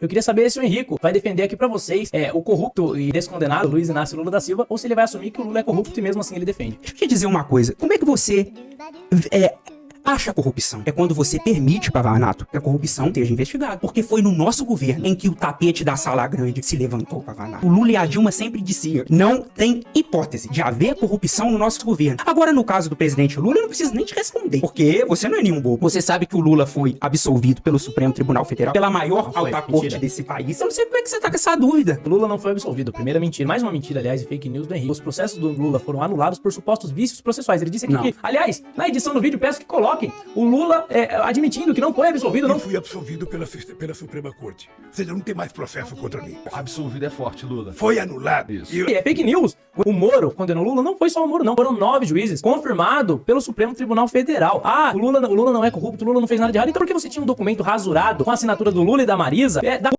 Eu queria saber se o Henrico vai defender aqui pra vocês é, o corrupto e descondenado Luiz Inácio Lula da Silva ou se ele vai assumir que o Lula é corrupto e mesmo assim ele defende. Deixa eu te dizer uma coisa. Como é que você é, acha corrupção? É quando você permite, Pavanato, que a corrupção esteja investigada. Porque foi no nosso governo em que o tapete da sala grande se levantou, Pavanato. O Lula e a Dilma sempre diziam, não tem hipótese de haver corrupção no nosso governo. Agora, no caso do presidente Lula, eu não preciso nem te responder. Porque você não é nenhum bobo. Você sabe que o Lula foi absolvido pelo Supremo Tribunal Federal, pela maior foi, alta mentira. corte desse país. Eu não sei como é que você tá com essa dúvida. O Lula não foi absolvido. Primeira mentira. Mais uma mentira, aliás, e fake news do Henrique. Os processos do Lula foram anulados por supostos vícios processuais. Ele disse aqui Não. que, aliás, na edição do vídeo, peço que o Lula é, admitindo que não foi absolvido, Eu não fui absolvido pela, pela Suprema Corte. Ou seja, não tem mais processo contra mim. Absolvido é forte, Lula. Foi anulado. Isso. E E é fake news. O Moro condenou o Lula, não foi só o Moro, não. Foram nove juízes, confirmado pelo Supremo Tribunal Federal. Ah, o Lula, o Lula não é corrupto, o Lula não fez nada de errado. Então por que você tinha um documento rasurado com a assinatura do Lula e da Marisa? É, da